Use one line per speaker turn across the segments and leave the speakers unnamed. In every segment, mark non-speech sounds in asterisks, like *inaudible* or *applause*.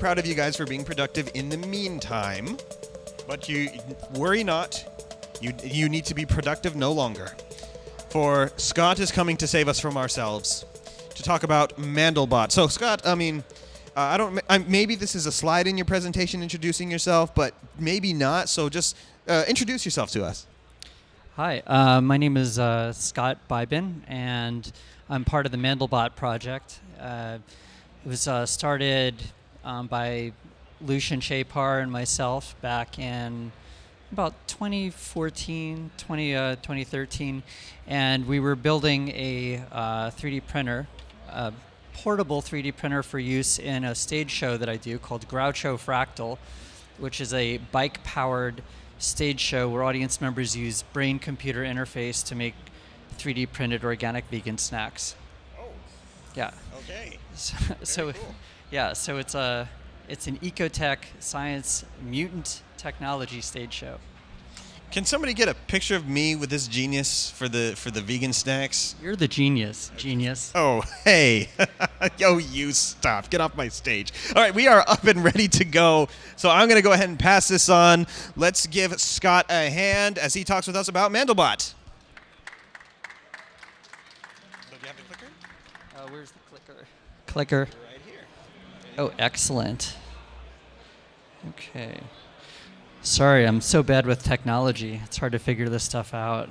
Proud of you guys for being productive in the meantime. But you worry not. You you need to be productive no longer. For Scott is coming to save us from ourselves to talk about Mandelbot. So Scott, I mean, uh, I don't. I, maybe this is a slide in your presentation introducing yourself, but maybe not. So just uh, introduce yourself to us.
Hi, uh, my name is uh, Scott Beibin, and I'm part of the Mandelbot project. Uh, it was uh, started um, by Lucian Chapar and myself back in about 2014, 20, uh, 2013, and we were building a 3D printer, a portable 3D printer for use in a stage show that I do called Groucho Fractal, which is a bike-powered stage show where audience members use brain computer interface to make 3D printed organic vegan snacks.
Oh.
Yeah.
Okay. *laughs*
So, so
cool.
Yeah, so it's a it's an ecotech science mutant technology stage show.
Can somebody get a picture of me with this genius for the for the vegan snacks?
You're the genius, genius.
Oh, hey. *laughs* Yo, you stop. Get off my stage. All right, we are up and ready to go. So I'm going to go ahead and pass this on. Let's give Scott a hand as he talks with us about Mandelbot. So do you have the clicker?
Uh, where's the clicker? Clicker.
Right here.
Oh, excellent. Okay. Sorry, I'm so bad with technology. It's hard to figure this stuff out.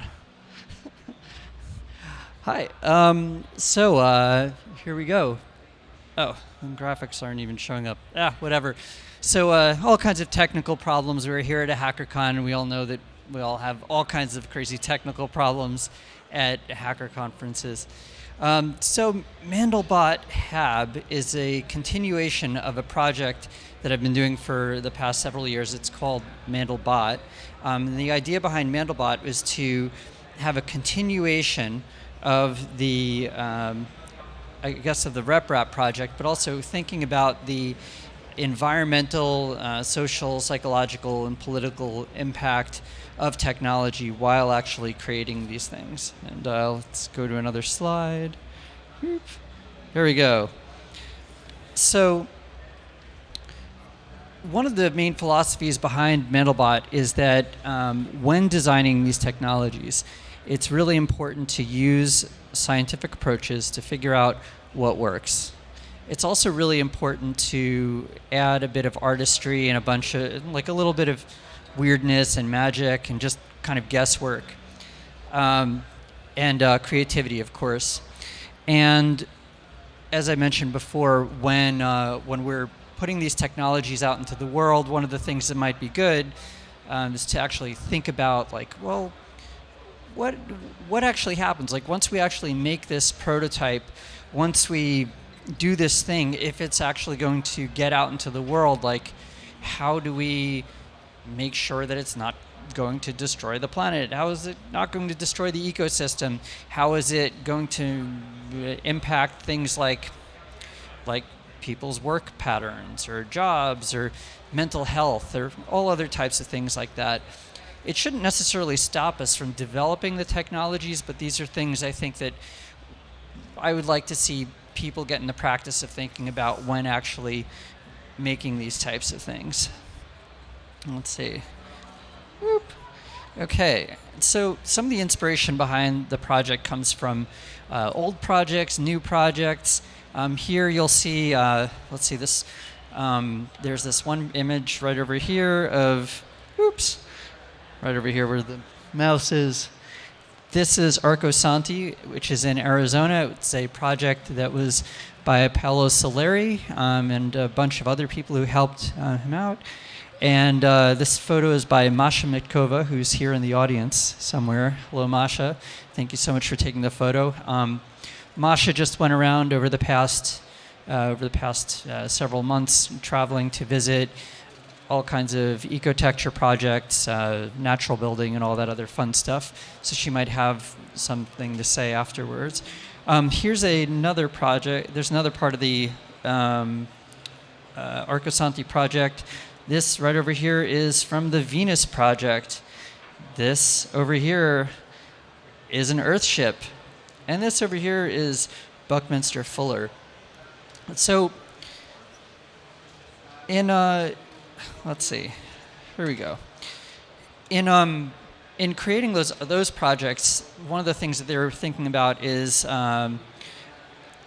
*laughs* Hi. Um, so uh, here we go. Oh, graphics aren't even showing up. Ah, whatever. So uh, all kinds of technical problems. We're here at a HackerCon, and we all know that we all have all kinds of crazy technical problems at hacker conferences. Um, so Mandelbot Hab is a continuation of a project that I've been doing for the past several years. It's called Mandelbot. Um, and the idea behind Mandelbot is to have a continuation of the, um, I guess, of the RepRap project, but also thinking about the environmental, uh, social, psychological, and political impact of technology while actually creating these things. And uh, let's go to another slide. Here we go. So one of the main philosophies behind Mandelbot is that um, when designing these technologies, it's really important to use scientific approaches to figure out what works. It's also really important to add a bit of artistry and a bunch of, like a little bit of weirdness and magic and just kind of guesswork. Um, and uh, creativity, of course. And as I mentioned before, when, uh, when we're putting these technologies out into the world, one of the things that might be good um, is to actually think about like, well, what, what actually happens? Like once we actually make this prototype, once we do this thing, if it's actually going to get out into the world, like how do we make sure that it's not going to destroy the planet? How is it not going to destroy the ecosystem? How is it going to uh, impact things like like people's work patterns or jobs or mental health or all other types of things like that? It shouldn't necessarily stop us from developing the technologies, but these are things I think that I would like to see people get in the practice of thinking about when actually making these types of things. Let's see. Whoop. Okay, so some of the inspiration behind the project comes from uh, old projects, new projects. Um, here you'll see, uh, let's see this, um, there's this one image right over here of, oops, right over here where the mouse is. This is Arcosanti, which is in Arizona. It's a project that was by Paolo Soleri um, and a bunch of other people who helped uh, him out. And uh, this photo is by Masha Mitkova, who's here in the audience somewhere. Hello, Masha. Thank you so much for taking the photo. Um, Masha just went around over the past uh, over the past uh, several months, traveling to visit all kinds of ecotecture projects, uh, natural building, and all that other fun stuff. So she might have something to say afterwards. Um, here's another project. There's another part of the um, uh, Arcosanti project this right over here is from the Venus project. This over here is an Earthship. And this over here is Buckminster Fuller. So in uh, let's see, here we go. In um, in creating those those projects, one of the things that they were thinking about is um,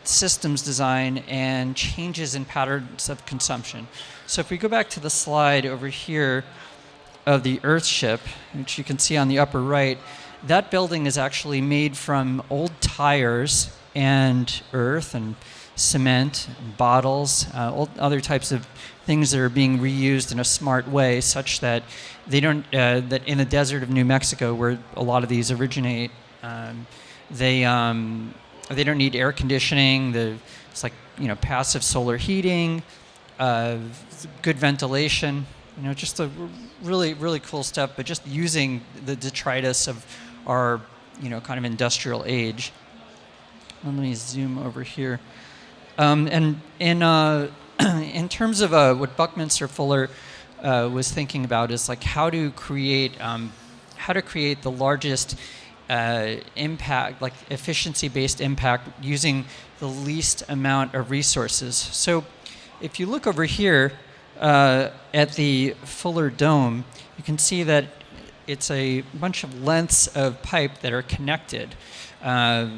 systems design and changes in patterns of consumption. So if we go back to the slide over here of the Earthship, which you can see on the upper right, that building is actually made from old tires and earth and cement, and bottles, uh, other types of things that are being reused in a smart way, such that they don't uh, that in the desert of New Mexico, where a lot of these originate, um, they um, they don't need air conditioning. The it's like you know passive solar heating, uh, good ventilation. You know, just a really really cool stuff. But just using the detritus of our you know kind of industrial age. Let me zoom over here. Um, and in uh, *clears throat* in terms of uh, what Buckminster Fuller uh, was thinking about is like how to create um, how to create the largest uh, impact, like efficiency-based impact, using the least amount of resources. So, if you look over here uh, at the Fuller Dome, you can see that it's a bunch of lengths of pipe that are connected. Uh,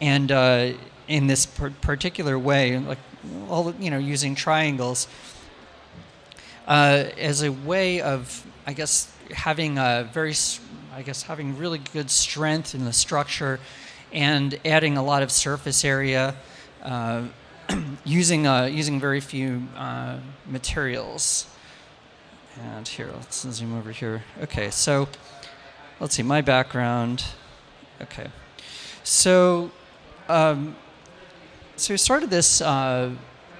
and uh, in this particular way, like all you know, using triangles uh, as a way of, I guess, having a very, I guess, having really good strength in the structure, and adding a lot of surface area, uh, *clears throat* using uh, using very few uh, materials. And here, let's zoom over here. Okay, so let's see, my background. Okay, so um, so we started this uh,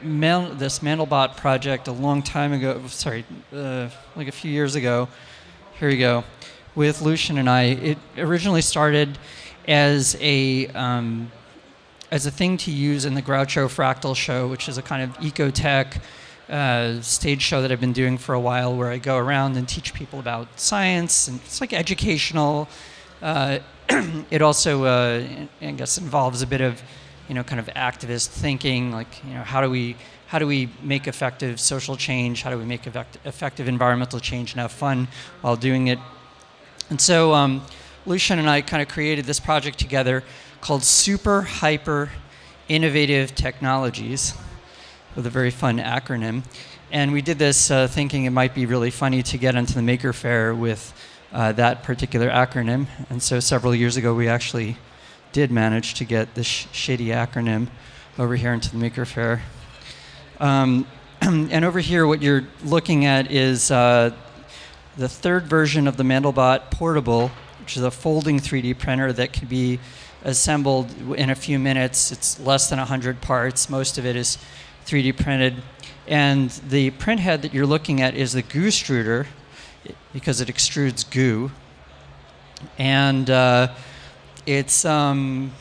man, this Mandelbot project a long time ago. Sorry, uh, like a few years ago. Here we go, with Lucian and I. It originally started as a um, as a thing to use in the Groucho Fractal Show, which is a kind of ecotech uh, stage show that I've been doing for a while, where I go around and teach people about science, and it's like educational. Uh, *clears throat* it also, uh, I guess, involves a bit of you know, kind of activist thinking, like, you know, how do we how do we make effective social change? How do we make effect effective environmental change and have fun while doing it? And so um, Lucian and I kind of created this project together called Super Hyper Innovative Technologies, with a very fun acronym. And we did this uh, thinking it might be really funny to get into the Maker Faire with uh, that particular acronym. And so several years ago, we actually did manage to get this sh shitty acronym over here into the Maker. Um, *clears throat* and over here, what you're looking at is uh, the third version of the Mandelbot Portable, which is a folding 3D printer that can be assembled in a few minutes. It's less than 100 parts. Most of it is 3D printed. And the print head that you're looking at is the goo extruder because it extrudes goo. And uh, it's um,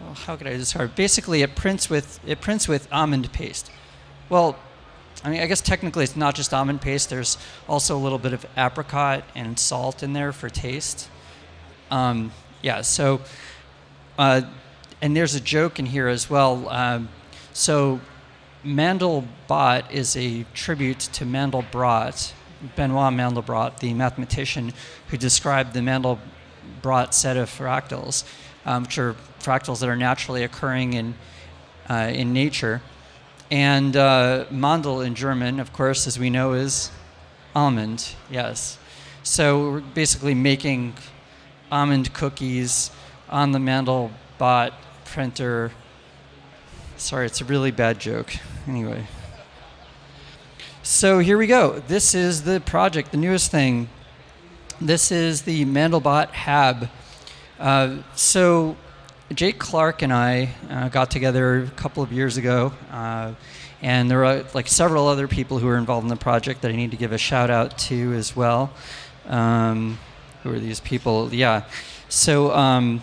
well, how could I describe? Basically, it prints with it prints with almond paste. Well, I mean, I guess technically it's not just almond paste. There's also a little bit of apricot and salt in there for taste. Um, yeah. So, uh, and there's a joke in here as well. Um, so, Mandelbot is a tribute to Mandelbrot, Benoit Mandelbrot, the mathematician who described the Mandel broad set of fractals, um, which are fractals that are naturally occurring in, uh, in nature. And uh, Mandel in German, of course, as we know, is almond, yes. So we're basically making almond cookies on the Mandelbot printer. Sorry, it's a really bad joke. Anyway. So here we go. This is the project, the newest thing. This is the Mandelbot Hab. Uh, so Jake Clark and I uh, got together a couple of years ago, uh, and there are like several other people who are involved in the project that I need to give a shout out to as well. Um, who are these people? Yeah. So um,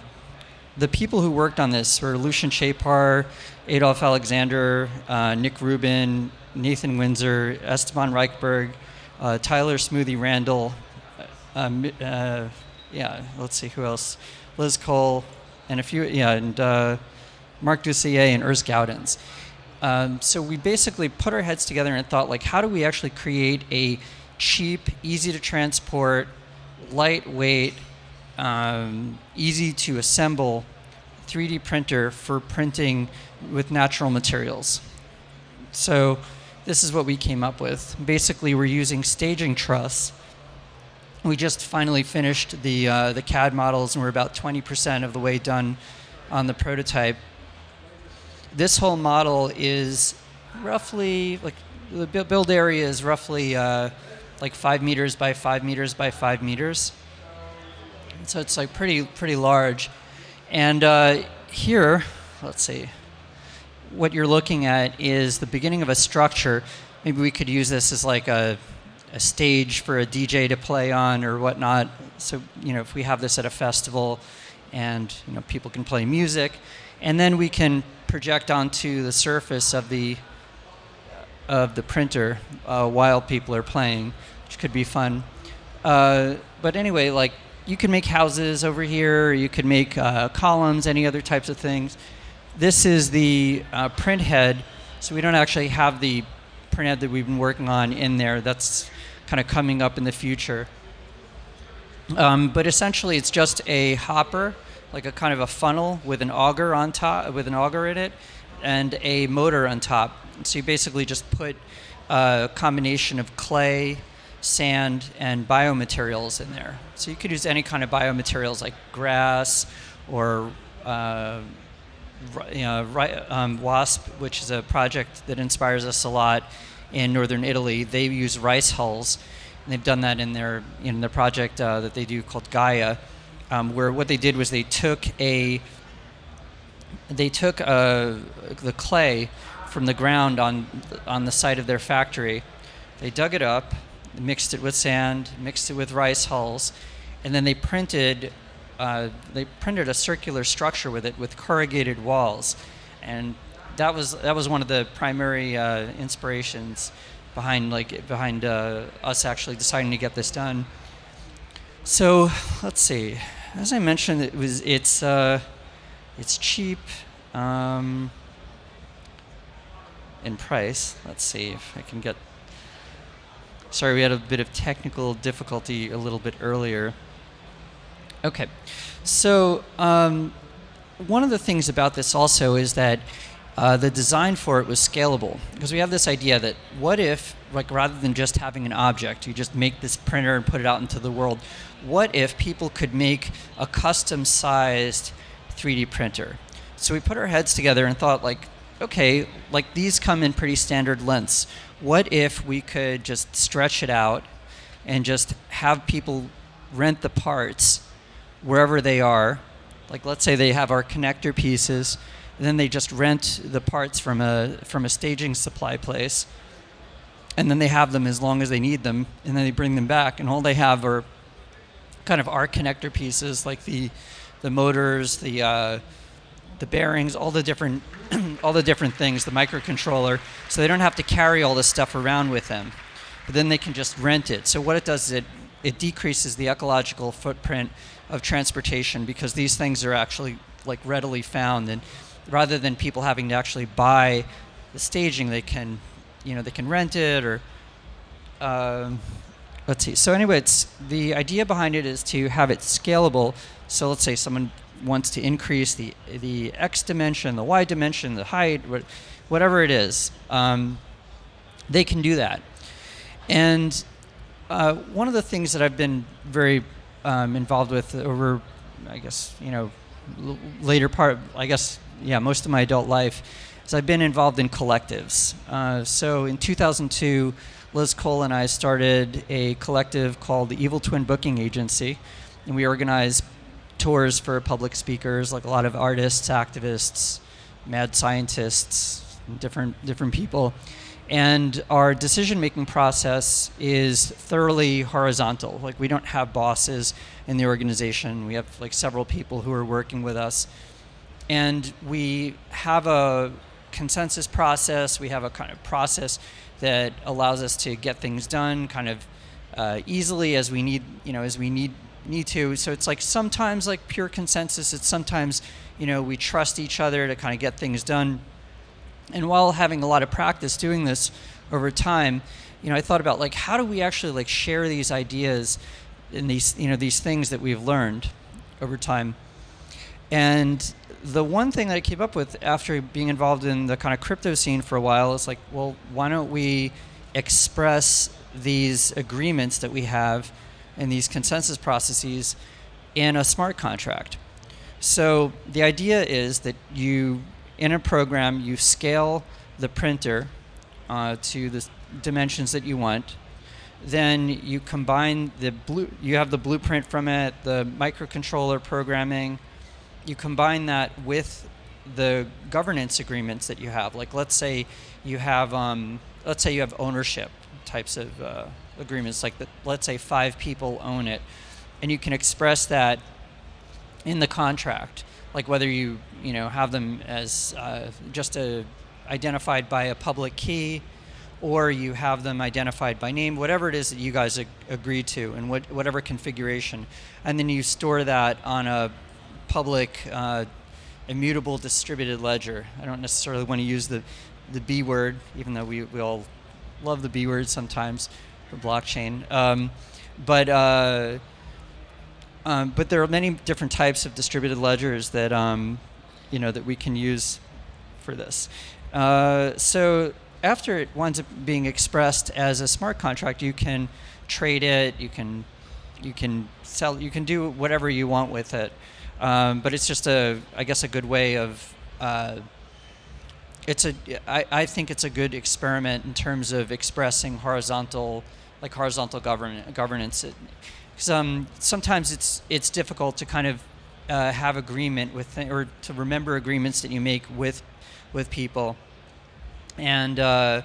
the people who worked on this were Lucian Chapar, Adolf Alexander, uh, Nick Rubin, Nathan Windsor, Esteban Reichberg, uh, Tyler Smoothie Randall, um, uh, yeah, let's see who else. Liz Cole, and a few, yeah, and uh, Mark Dussier and Urs Gaudens. Um, so we basically put our heads together and thought, like, how do we actually create a cheap, easy to transport, lightweight, um, easy to assemble 3D printer for printing with natural materials. So this is what we came up with. Basically, we're using staging truss. We just finally finished the, uh, the CAD models and we're about 20% of the way done on the prototype. This whole model is roughly, like the build area is roughly uh, like five meters by five meters by five meters. So it's like pretty, pretty large. And uh, here, let's see, what you're looking at is the beginning of a structure. Maybe we could use this as like a, a stage for a DJ to play on or whatnot. So, you know, if we have this at a festival and, you know, people can play music, and then we can project onto the surface of the of the printer uh, while people are playing, which could be fun. Uh, but anyway, like you can make houses over here, you could make uh, columns, any other types of things. This is the uh, print head, so we don't actually have the print head that we've been working on in there. That's kind of coming up in the future. Um, but essentially, it's just a hopper, like a kind of a funnel with an auger on top, with an auger in it, and a motor on top. So you basically just put a combination of clay, sand, and biomaterials in there. So you could use any kind of biomaterials like grass or uh, you know, um, WASP, which is a project that inspires us a lot in northern Italy. They use rice hulls, and they've done that in their in their project uh, that they do called Gaia, um, where what they did was they took a they took uh, the clay from the ground on on the site of their factory. They dug it up, mixed it with sand, mixed it with rice hulls, and then they printed uh, they printed a circular structure with it with corrugated walls, and that was that was one of the primary uh, inspirations behind like behind uh, us actually deciding to get this done. So let's see. As I mentioned, it was it's uh, it's cheap um, in price. Let's see if I can get Sorry, we had a bit of technical difficulty a little bit earlier. Okay, so um, one of the things about this also is that uh, the design for it was scalable because we have this idea that what if, like, rather than just having an object, you just make this printer and put it out into the world. What if people could make a custom-sized 3D printer? So we put our heads together and thought, like, okay, like these come in pretty standard lengths what if we could just stretch it out and just have people rent the parts wherever they are? Like let's say they have our connector pieces, and then they just rent the parts from a from a staging supply place, and then they have them as long as they need them, and then they bring them back, and all they have are kind of our connector pieces, like the the motors, the uh, the bearings, all the different *clears throat* all the different things, the microcontroller, so they don't have to carry all this stuff around with them. But then they can just rent it. So what it does is it it decreases the ecological footprint of transportation because these things are actually like readily found. And rather than people having to actually buy the staging they can you know they can rent it or um, let's see. So anyway it's the idea behind it is to have it scalable. So let's say someone wants to increase the the x dimension, the y dimension, the height, whatever it is, um, they can do that. And uh, one of the things that I've been very um, involved with over, I guess you know, later part, I guess yeah, most of my adult life, is I've been involved in collectives. Uh, so in 2002. Liz Cole and I started a collective called the Evil Twin Booking Agency, and we organize tours for public speakers, like a lot of artists, activists, mad scientists, different different people. And our decision-making process is thoroughly horizontal. Like we don't have bosses in the organization. We have like several people who are working with us. And we have a consensus process. We have a kind of process that allows us to get things done kind of uh, easily as we need, you know, as we need need to. So it's like sometimes like pure consensus. It's sometimes, you know, we trust each other to kind of get things done. And while having a lot of practice doing this over time, you know, I thought about like how do we actually like share these ideas and these you know these things that we've learned over time. And the one thing that I came up with after being involved in the kind of crypto scene for a while is like, well, why don't we express these agreements that we have and these consensus processes in a smart contract? So the idea is that you, in a program, you scale the printer uh, to the dimensions that you want. Then you combine the blue, you have the blueprint from it, the microcontroller programming, you combine that with the governance agreements that you have. Like, let's say you have, um, let's say you have ownership types of uh, agreements. Like, the, let's say five people own it, and you can express that in the contract. Like whether you you know have them as uh, just a, identified by a public key, or you have them identified by name, whatever it is that you guys ag- agree to, and what, whatever configuration, and then you store that on a public uh, immutable distributed ledger. I don't necessarily want to use the, the B word, even though we, we all love the B word sometimes for blockchain. Um, but uh, um, but there are many different types of distributed ledgers that um, you know that we can use for this. Uh, so after it winds up being expressed as a smart contract, you can trade it. You can you can sell. You can do whatever you want with it. Um, but it's just a, I guess, a good way of. Uh, it's a. I, I think it's a good experiment in terms of expressing horizontal, like horizontal govern, governance. Because um, sometimes it's it's difficult to kind of uh, have agreement with or to remember agreements that you make with with people, and uh,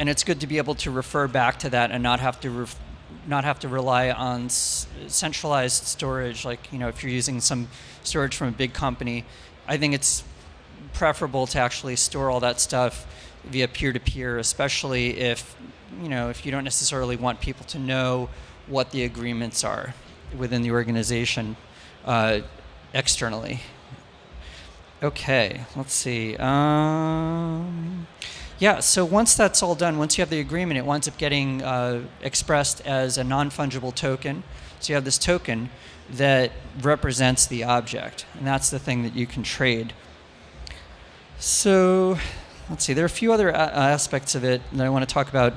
and it's good to be able to refer back to that and not have to not have to rely on centralized storage. Like you know, if you're using some storage from a big company, I think it's preferable to actually store all that stuff via peer-to-peer, especially if you know if you don't necessarily want people to know what the agreements are within the organization uh, externally. Okay, let's see. Um, yeah, so once that's all done, once you have the agreement, it winds up getting uh, expressed as a non fungible token. So you have this token that represents the object, and that's the thing that you can trade. So let's see, there are a few other aspects of it that I want to talk about.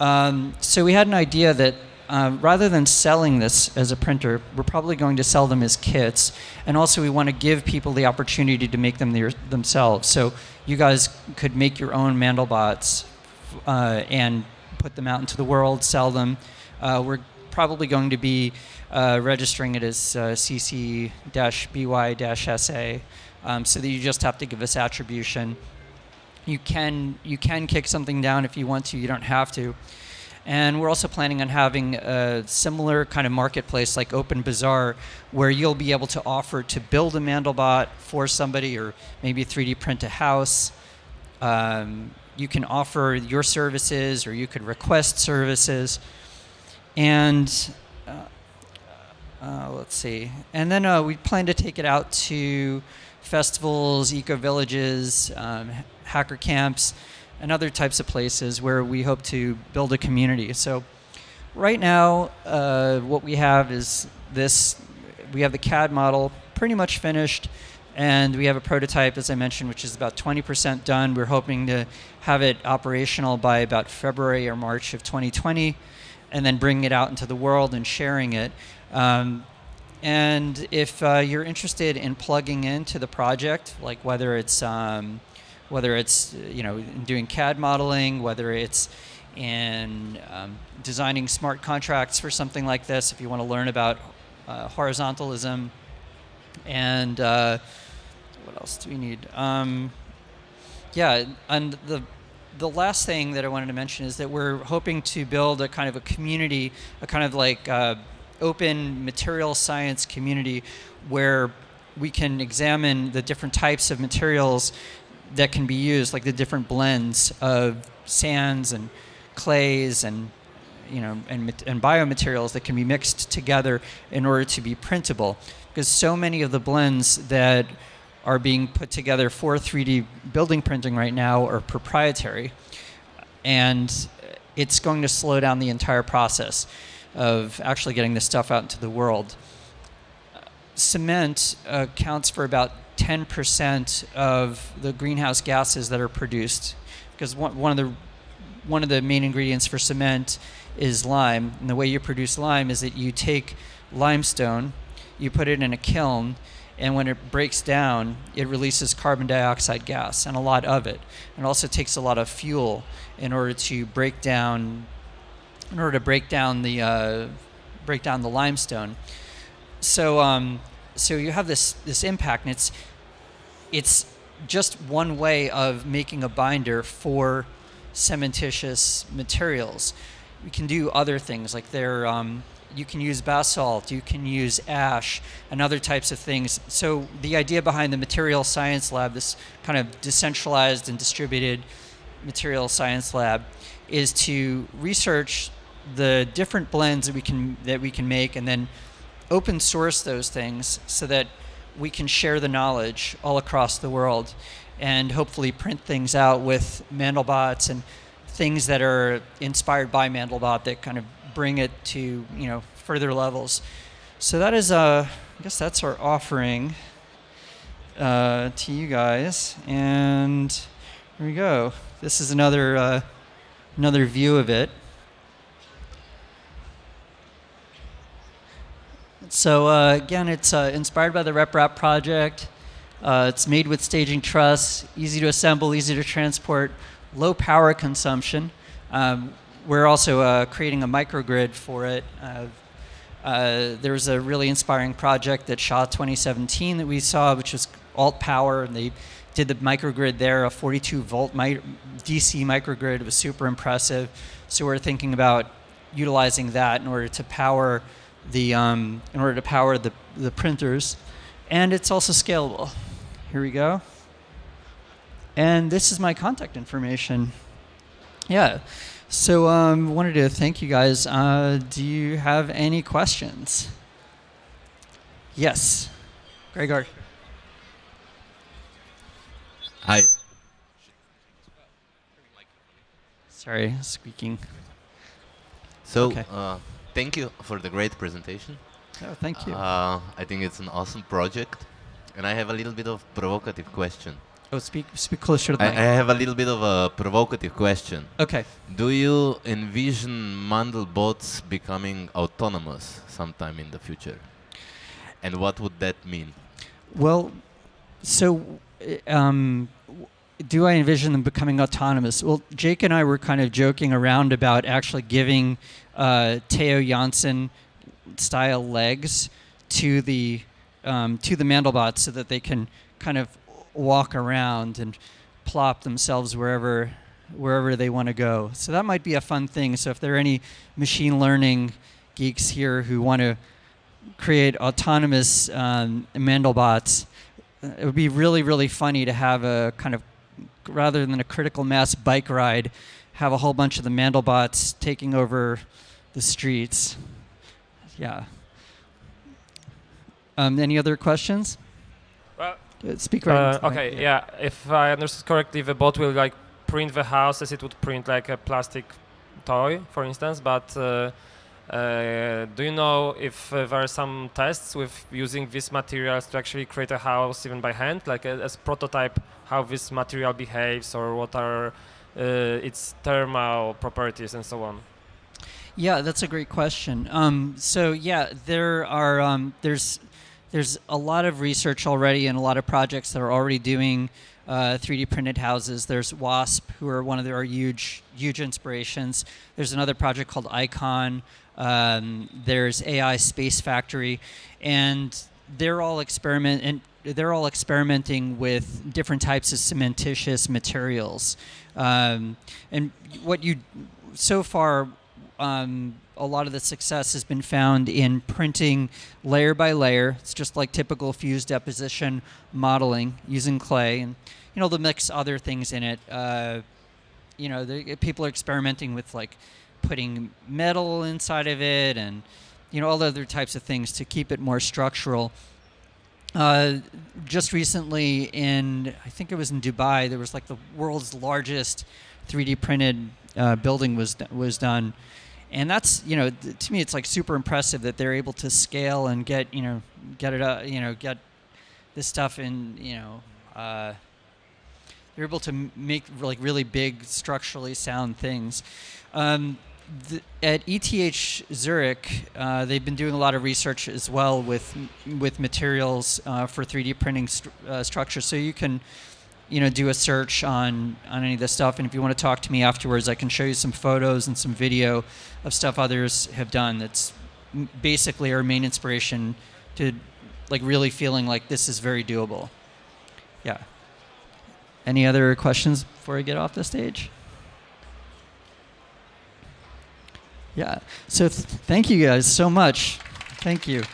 Um, so we had an idea that um, rather than selling this as a printer, we're probably going to sell them as kits. And also, we want to give people the opportunity to make them their, themselves. So, you guys could make your own Mandelbots uh, and put them out into the world, sell them. Uh, we're probably going to be uh, registering it as uh, CC BY SA um, so that you just have to give us attribution. You can, you can kick something down if you want to, you don't have to. And we're also planning on having a similar kind of marketplace like Open Bazaar, where you'll be able to offer to build a Mandelbot for somebody or maybe 3D print a house. Um, you can offer your services or you could request services. And uh, uh, let's see. And then uh, we plan to take it out to festivals, eco villages, um, hacker camps and other types of places where we hope to build a community. So, right now, uh, what we have is this we have the CAD model pretty much finished, and we have a prototype, as I mentioned, which is about 20% done. We're hoping to have it operational by about February or March of 2020, and then bringing it out into the world and sharing it. Um, and if uh, you're interested in plugging into the project, like whether it's um, whether it's you know doing CAD modeling, whether it's in um, designing smart contracts for something like this. If you want to learn about uh, horizontalism, and uh, what else do we need? Um, yeah, and the the last thing that I wanted to mention is that we're hoping to build a kind of a community, a kind of like uh, open material science community where we can examine the different types of materials that can be used, like the different blends of sands and clays and you know and, and biomaterials that can be mixed together in order to be printable. Because so many of the blends that are being put together for 3D building printing right now are proprietary, and it's going to slow down the entire process of actually getting this stuff out into the world. Cement uh, accounts for about 10% of the greenhouse gases that are produced, because one, one of the one of the main ingredients for cement is lime, and the way you produce lime is that you take limestone, you put it in a kiln, and when it breaks down, it releases carbon dioxide gas and a lot of it. And it also takes a lot of fuel in order to break down, in order to break down the uh, break down the limestone. So um, so you have this this impact, and it's it's just one way of making a binder for cementitious materials. You can do other things like there. Um, you can use basalt, you can use ash, and other types of things. So the idea behind the Material Science Lab, this kind of decentralized and distributed material science lab, is to research the different blends that we can that we can make, and then open source those things so that we can share the knowledge all across the world, and hopefully print things out with Mandelbots and things that are inspired by Mandelbot that kind of bring it to you know further levels. So that is, uh, I guess that's our offering uh, to you guys, and here we go. This is another uh, another view of it. So uh, again, it's uh, inspired by the RepRap project. Uh, it's made with staging truss, easy to assemble, easy to transport, low power consumption. Um, we're also uh, creating a microgrid for it. Uh, there was a really inspiring project that SHA 2017 that we saw, which was Alt Power, and they did the microgrid there, a 42 volt mi DC microgrid. It was super impressive. So we're thinking about utilizing that in order to power the um, in order to power the the printers, and it's also scalable. Here we go. And this is my contact information. Yeah. So um, wanted to thank you guys. Uh, do you have any questions? Yes, Gregor.
Hi.
Sorry, squeaking.
So,
Okay.
uh, thank you for the great presentation.
Oh, thank you.
Uh, I think it's an awesome project, and I have a little bit of provocative question.
oh, speak speak closer to the
I, I have a little bit of a provocative question.
Okay.
Do you envision Mandelbots becoming autonomous sometime in the future? And what would that mean?
Well, so uh, um, do I envision them becoming autonomous? Well, Jake and I were kind of joking around about actually giving uh, Theo Jansen style legs to the um, to the Mandelbots so that they can kind of walk around and plop themselves wherever wherever they want to go. So that might be a fun thing. So if there are any machine learning geeks here who want to create autonomous um, Mandelbots, it would be really, really funny to have a kind of, rather than a critical mass bike ride, have a whole bunch of the Mandelbots taking over the streets. Yeah. Um, any other questions?
Well,
Uh, Speak right.
uh,
into the mic,
okay, yeah. If I understood correctly, the bot will like print the house as it would print like a plastic toy, for instance. But uh, uh, do you know if uh, there are some tests with using these materials to actually create a house even by hand, like a, as prototype, how this material behaves or what are uh, its thermal properties and so on?
Yeah, that's a great question. Um, so yeah, there are um, there's there's a lot of research already and a lot of projects that are already doing uh, 3D printed houses. There's WASP, who are one of their huge huge inspirations. There's another project called Icon. Um, there's AI Space Factory, and they're all experiment and they're all experimenting with different types of cementitious materials. Um, and what you so far um, a lot of the success has been found in printing layer by layer. It's just like typical fused deposition modeling using clay, and you know they'll mix other things in it. Uh, you know, the, people are experimenting with like putting metal inside of it, and you know all the other types of things to keep it more structural. uh, just recently in, I think it was in Dubai, there was like the world's largest 3D printed uh, building was was done, and that's you know th- to me it's like super impressive that they're able to scale and get you know get it uh, you know get this stuff in you know. Uh, they're able to make like really big structurally sound things. Um, at ETH Zurich, uh, they've been doing a lot of research as well with with materials uh, for 3D printing stru- uh, structures. So you can, you know, do a search on on any of this stuff. And if you want to talk to me afterwards, I can show you some photos and some video of stuff others have done. That's basically our main inspiration to like really feeling like this is very doable. Yeah. Any other questions before I get off the stage? Yeah. So th- thank you guys so much. Thank you.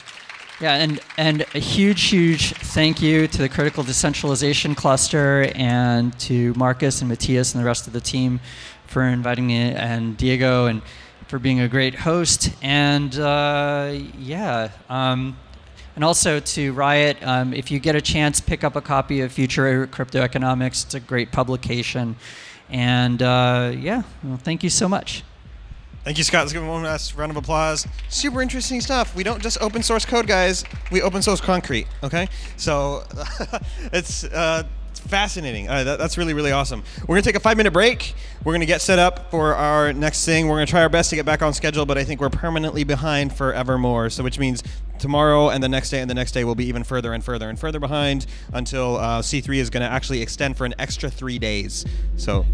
Yeah, and and a huge, huge thank you to the Critical Decentralization Cluster and to Marcus and Matthias and the rest of the team for inviting me and Diego and for being a great host. And uh, yeah. Um, and also to Riot, um, if you get a chance, pick up a copy of Future Crypto Economics. It's a great publication. And uh, yeah, well, thank you so much.
Thank you, Scott. Let's give him one last round of applause. Super interesting stuff. We don't just open source code, guys. We open source concrete. Okay, so *laughs* it's uh, it's fascinating. Uh, that, that's really really awesome. We're gonna take a five minute break. We're gonna get set up for our next thing. We're gonna try our best to get back on schedule, but I think we're permanently behind forevermore. So which means tomorrow and the next day and the next day will be even further and further and further behind until uh, C3 is gonna actually extend for an extra three days. So